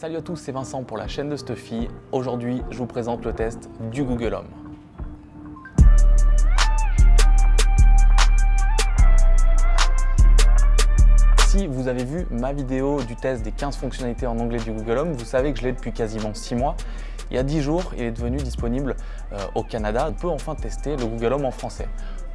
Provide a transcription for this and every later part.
Salut à tous, c'est Vincent pour la chaîne de Stuffy. Aujourd'hui, je vous présente le test du Google Home. Si vous avez vu ma vidéo du test des 15 fonctionnalités en anglais du Google Home, vous savez que je l'ai depuis quasiment 6 mois. Il y a 10 jours, il est devenu disponible euh, au Canada. On peut enfin tester le Google Home en français.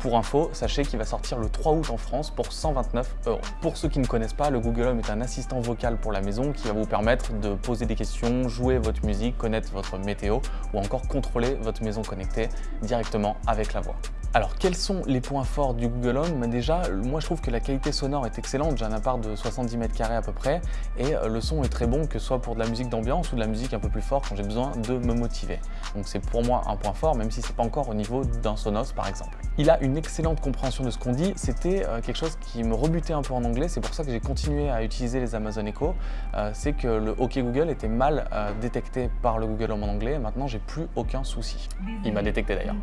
Pour info, sachez qu'il va sortir le 3 août en France pour 129 euros. Pour ceux qui ne connaissent pas, le Google Home est un assistant vocal pour la maison qui va vous permettre de poser des questions, jouer votre musique, connaître votre météo ou encore contrôler votre maison connectée directement avec la voix. Alors, quels sont les points forts du Google Home? Déjà, moi je trouve que la qualité sonore est excellente. J'ai un appart de 70 mètres carrés à peu près et euh, le son est très bon, que ce soit pour de la musique d'ambiance ou de la musique un peu plus forte quand j'ai besoin de me motiver. Donc c'est pour moi un point fort, même si c'est pas encore au niveau d'un Sonos par exemple. Il a une excellente compréhension de ce qu'on dit. C'était euh, quelque chose qui me rebutait un peu en anglais. C'est pour ça que j'ai continué à utiliser les Amazon Echo. Euh, c'est que le OK Google était mal détecté par le Google Home en anglais. Maintenant, j'ai plus aucun souci. Il m'a détecté d'ailleurs.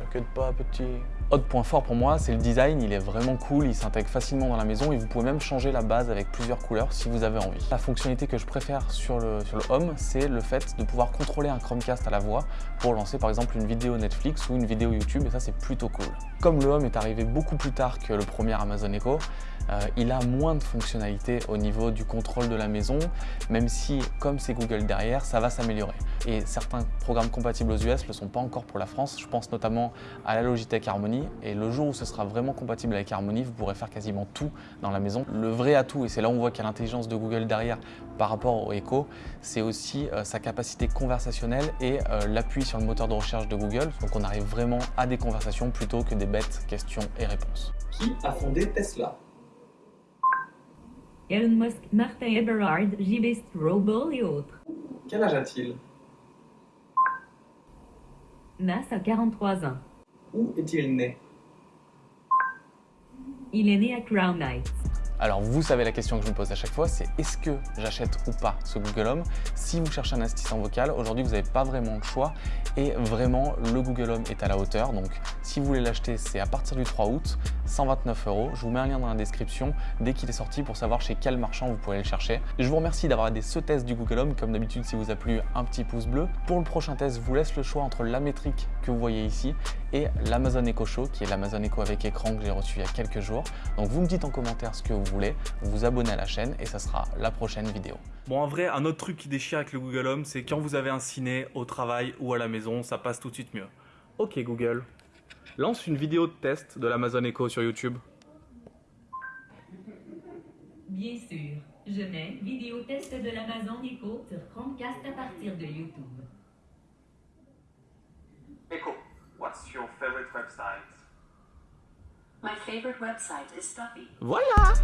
T'inquiète pas, petit. Autre point fort pour moi, c'est le design. Il est vraiment cool, il s'intègre facilement dans la maison et vous pouvez même changer la base avec plusieurs couleurs si vous avez envie. La fonctionnalité que je préfère sur le, sur le Home, c'est le fait de pouvoir contrôler un Chromecast à la voix pour lancer par exemple une vidéo Netflix ou une vidéo YouTube et ça c'est plutôt cool. Comme le Home est arrivé beaucoup plus tard que le premier Amazon Echo, euh, il a moins de fonctionnalités au niveau du contrôle de la maison, même si, comme c'est Google derrière, ça va s'améliorer. Et certains programmes compatibles aux US ne le sont pas encore pour la France. Je pense notamment à la Logitech Harmony. Et le jour où ce sera vraiment compatible avec Harmony, vous pourrez faire quasiment tout dans la maison. Le vrai atout, et c'est là où on voit qu'il y a l'intelligence de Google derrière par rapport au Echo, c'est aussi euh, sa capacité conversationnelle et euh, l'appui sur le moteur de recherche de Google. Donc on arrive vraiment à des conversations plutôt que des bêtes questions et réponses. Qui a fondé Tesla? Elon Musk, Martin Eberhard, J.B. Strobel et autres. Quel âge a-t-il? Nas a 43 ans. Où est-il né? Il est né à Crown Heights. Alors vous savez la question que je me pose à chaque fois, c'est est-ce que j'achète ou pas ce Google Home? Si vous cherchez un assistant vocal, aujourd'hui vous n'avez pas vraiment le choix et vraiment le Google Home est à la hauteur. Donc si vous voulez l'acheter, c'est à partir du 3 août, 129 euros. Je vous mets un lien dans la description dès qu'il est sorti pour savoir chez quel marchand vous pouvez le chercher. Je vous remercie d'avoir aidé ce test du Google Home. Comme d'habitude, si vous a plu, un petit pouce bleu. Pour le prochain test, je vous laisse le choix entre la métrique que vous voyez ici et l'Amazon Echo Show, qui est l'Amazon Echo avec écran que j'ai reçu il y a quelques jours. Donc vous me dites en commentaire ce que vous voulez, vous vous abonnez à la chaîne et ça sera la prochaine vidéo. Bon, en vrai, un autre truc qui déchire avec le Google Home, c'est quand vous avez un ciné au travail ou à la maison, ça passe tout de suite mieux. Ok Google, lance une vidéo de test de l'Amazon Echo sur YouTube. Bien sûr, je mets vidéo test de l'Amazon Echo sur Chromecast à partir de YouTube. Echo, what's your favorite website? My favorite website is Stuffy. Voilà